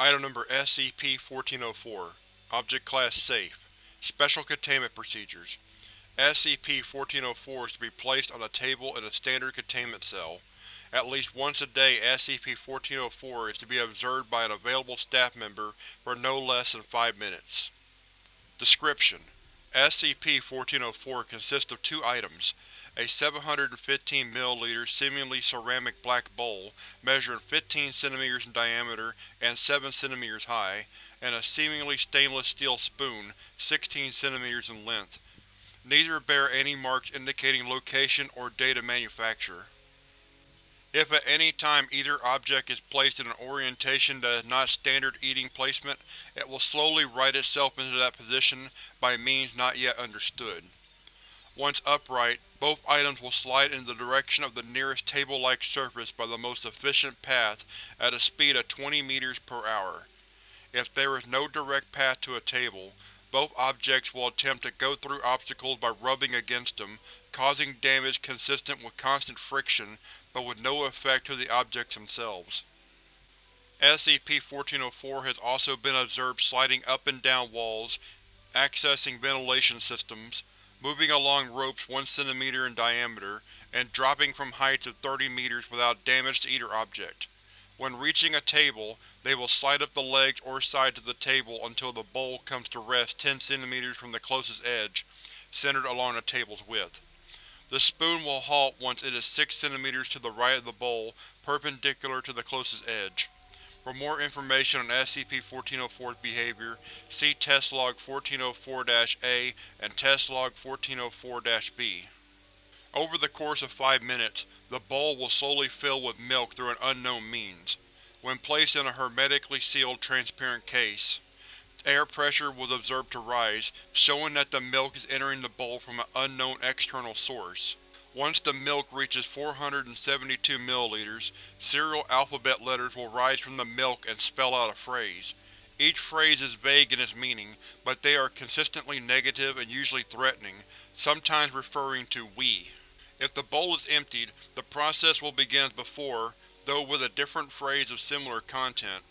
Item Number SCP-1404 Object Class Safe Special Containment Procedures SCP-1404 is to be placed on a table in a standard containment cell. At least once a day SCP-1404 is to be observed by an available staff member for no less than five minutes. Description: SCP-1404 consists of two items, a 715 ml seemingly ceramic black bowl measuring 15 cm in diameter and 7 cm high, and a seemingly stainless steel spoon 16 cm in length. Neither bear any marks indicating location or date of manufacture. If at any time either object is placed in an orientation that is not standard eating placement, it will slowly right itself into that position by means not yet understood. Once upright, both items will slide in the direction of the nearest table-like surface by the most efficient path at a speed of 20 meters per hour. If there is no direct path to a table, both objects will attempt to go through obstacles by rubbing against them, causing damage consistent with constant friction, but with no effect to the objects themselves. SCP-1404 has also been observed sliding up and down walls, accessing ventilation systems, moving along ropes 1 cm in diameter, and dropping from heights of 30 meters without damage to either object. When reaching a table, they will slide up the legs or sides of the table until the bowl comes to rest 10 cm from the closest edge, centered along the table's width. The spoon will halt once it is 6 cm to the right of the bowl, perpendicular to the closest edge. For more information on SCP-1404's behavior, see Test Log 1404-A and Test Log 1404-B. Over the course of five minutes, the bowl will slowly fill with milk through an unknown means. When placed in a hermetically sealed, transparent case, air pressure was observed to rise, showing that the milk is entering the bowl from an unknown external source. Once the milk reaches 472 ml, cereal alphabet letters will rise from the milk and spell out a phrase. Each phrase is vague in its meaning, but they are consistently negative and usually threatening, sometimes referring to we. If the bowl is emptied, the process will begin as before, though with a different phrase of similar content.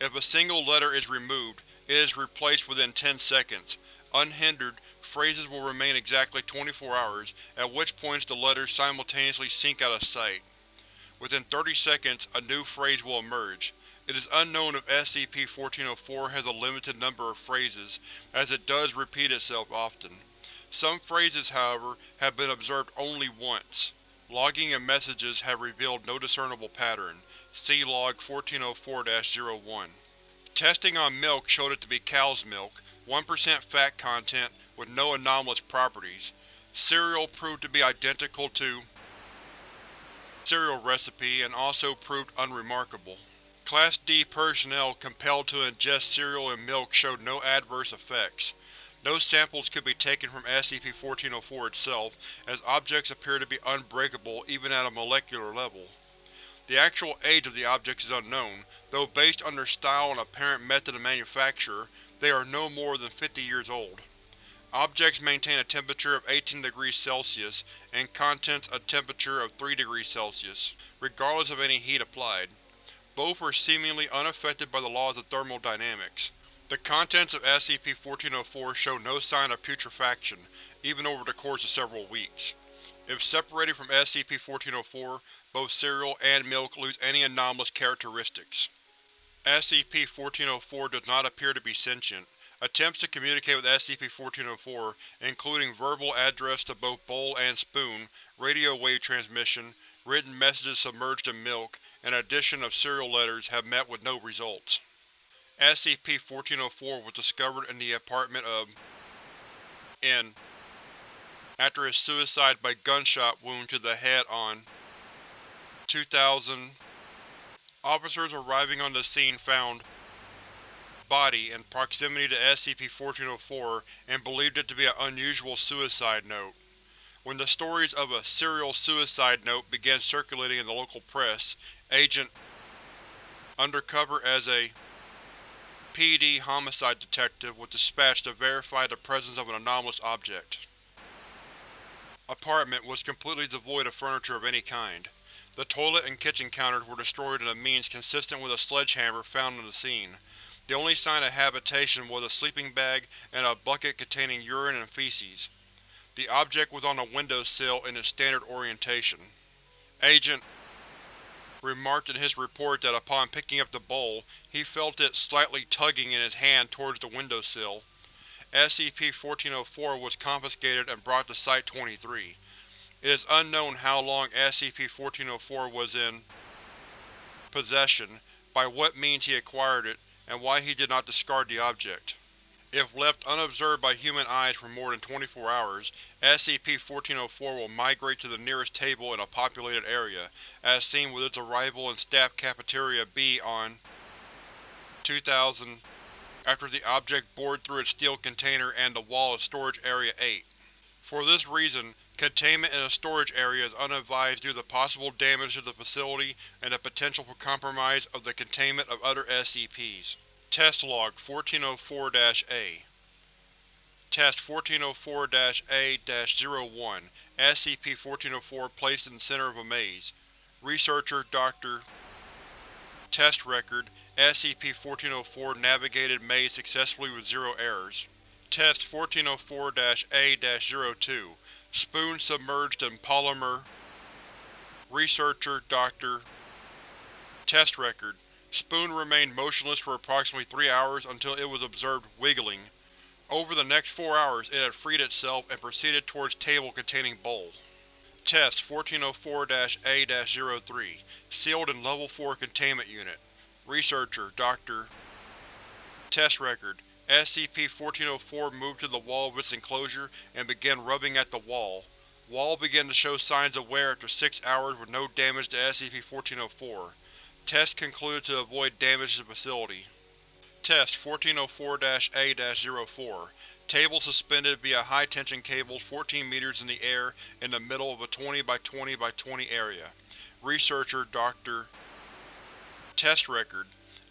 If a single letter is removed, it is replaced within 10 seconds. Unhindered, phrases will remain exactly 24 hours, at which points the letters simultaneously sink out of sight. Within 30 seconds, a new phrase will emerge. It is unknown if SCP-1404 has a limited number of phrases, as it does repeat itself often. Some phrases, however, have been observed only once. Logging and messages have revealed no discernible pattern. See Log 1404-01. Testing on milk showed it to be cow's milk, 1% fat content, with no anomalous properties. Cereal proved to be identical to cereal recipe and also proved unremarkable. Class D personnel compelled to ingest cereal and milk showed no adverse effects. No samples could be taken from SCP-1404 itself, as objects appear to be unbreakable even at a molecular level. The actual age of the objects is unknown, though based on their style and apparent method of manufacture, they are no more than 50 years old. Objects maintain a temperature of 18 degrees Celsius and contents a temperature of 3 degrees Celsius, regardless of any heat applied. Both were seemingly unaffected by the laws of thermodynamics. The contents of SCP-1404 show no sign of putrefaction, even over the course of several weeks. If separated from SCP-1404, both cereal and milk lose any anomalous characteristics. SCP-1404 does not appear to be sentient. Attempts to communicate with SCP-1404, including verbal address to both bowl and spoon, radio wave transmission, written messages submerged in milk, and addition of cereal letters have met with no results. SCP-1404 was discovered in the apartment of N after his suicide by gunshot wound to the head on 2000. Officers arriving on the scene found body in proximity to SCP-1404 and believed it to be an unusual suicide note. When the stories of a cereal suicide note began circulating in the local press, Agent undercover as a PD homicide detective was dispatched to verify the presence of an anomalous object. Apartment was completely devoid of furniture of any kind. The toilet and kitchen counters were destroyed in a means consistent with a sledgehammer found on the scene. The only sign of habitation was a sleeping bag and a bucket containing urine and feces. The object was on a windowsill in its standard orientation. Agent remarked in his report that upon picking up the bowl, he felt it slightly tugging in his hand towards the windowsill. SCP-1404 was confiscated and brought to Site-23. It is unknown how long SCP-1404 was in possession, by what means he acquired it, and why he did not discard the object. If left unobserved by human eyes for more than 24 hours, SCP-1404 will migrate to the nearest table in a populated area, as seen with its arrival in Staff Cafeteria B on 2000 after the object bored through its steel container and the wall of Storage Area 8. For this reason, containment in a storage area is unadvised due to possible damage to the facility and the potential for compromise of the containment of other SCPs. Test Log 1404-A Test 1404-A-01 SCP-1404 placed in the center of a maze. Researcher Dr. Test Record SCP-1404 navigated maze successfully with zero errors. Test 1404-A-02 Spoon submerged in polymer Researcher Dr. Test Record Spoon remained motionless for approximately three hours until it was observed wiggling. Over the next four hours it had freed itself and proceeded towards table containing bowl. Test 1404-A-03 Sealed in Level 4 Containment Unit Researcher Dr. Test Record SCP-1404 moved to the wall of its enclosure and began rubbing at the wall. Wall began to show signs of wear after six hours with no damage to SCP-1404. Test concluded to avoid damage to the facility. Test 1404-A-04 Table suspended via high-tension cables 14 meters in the air in the middle of a 20 by 20 by 20 area. Researcher Dr. Test Record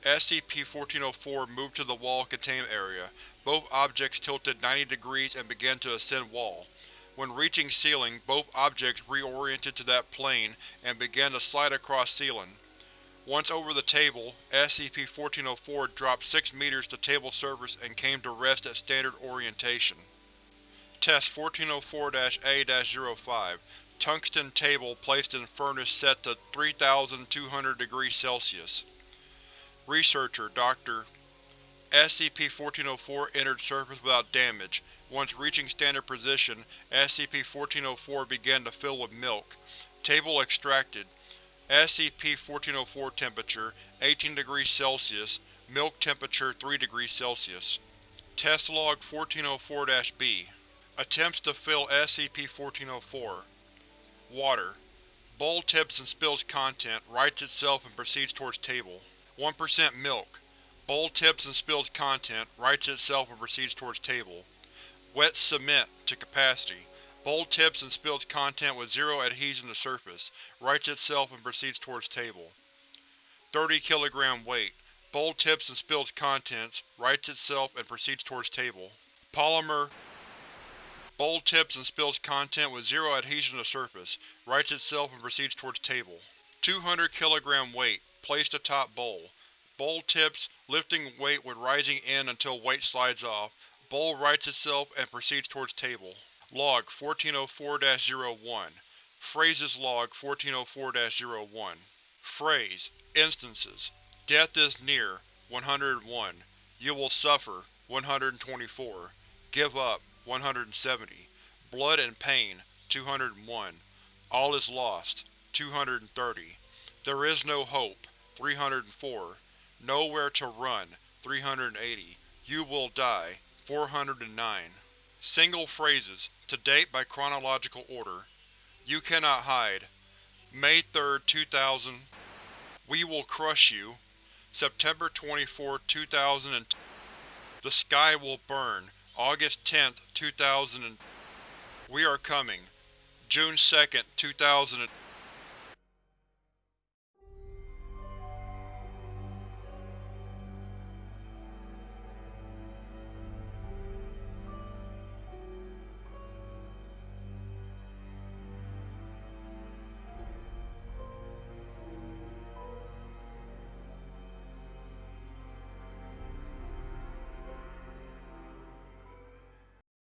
SCP-1404 moved to the wall containment area. Both objects tilted 90 degrees and began to ascend wall. When reaching ceiling, both objects reoriented to that plane and began to slide across ceiling. Once over the table, SCP-1404 dropped 6 meters to table surface and came to rest at standard orientation. Test 1404-A-05 Tungsten table placed in furnace set to 3200 degrees Celsius. Researcher Dr. SCP-1404 entered surface without damage. Once reaching standard position, SCP-1404 began to fill with milk. Table extracted. SCP-1404 temperature 18 degrees Celsius, milk temperature 3 degrees Celsius. Test Log 1404-B Attempts to fill SCP-1404 Water. Bowl tips and spills content, rights itself and proceeds towards table. 1% milk. Bowl tips and spills content, rights itself and proceeds towards table. Wet cement to capacity. Bowl tips and spills content with zero adhesion to surface, rights itself and proceeds towards table. 30 kg weight. Bowl tips and spills contents, rights itself and proceeds towards table. Polymer Bowl tips and spills content with zero adhesion to surface, rights itself and proceeds towards table. 200 kg weight, placed atop bowl. Bowl tips, lifting weight with rising end until weight slides off. Bowl rights itself and proceeds towards table. Log 1404-01 Phrases Log 1404-01 Phrase Instances. Death is near 101 You will suffer 124 Give up 170 Blood and pain 201 All is lost 230 There is no hope 304 Nowhere to run 380 You will die 409 Single phrases, to date by chronological order. You cannot hide. May 3, 2000 We will crush you. September 24, 2000 The sky will burn. August 10, 2000 We are coming. June 2, 2000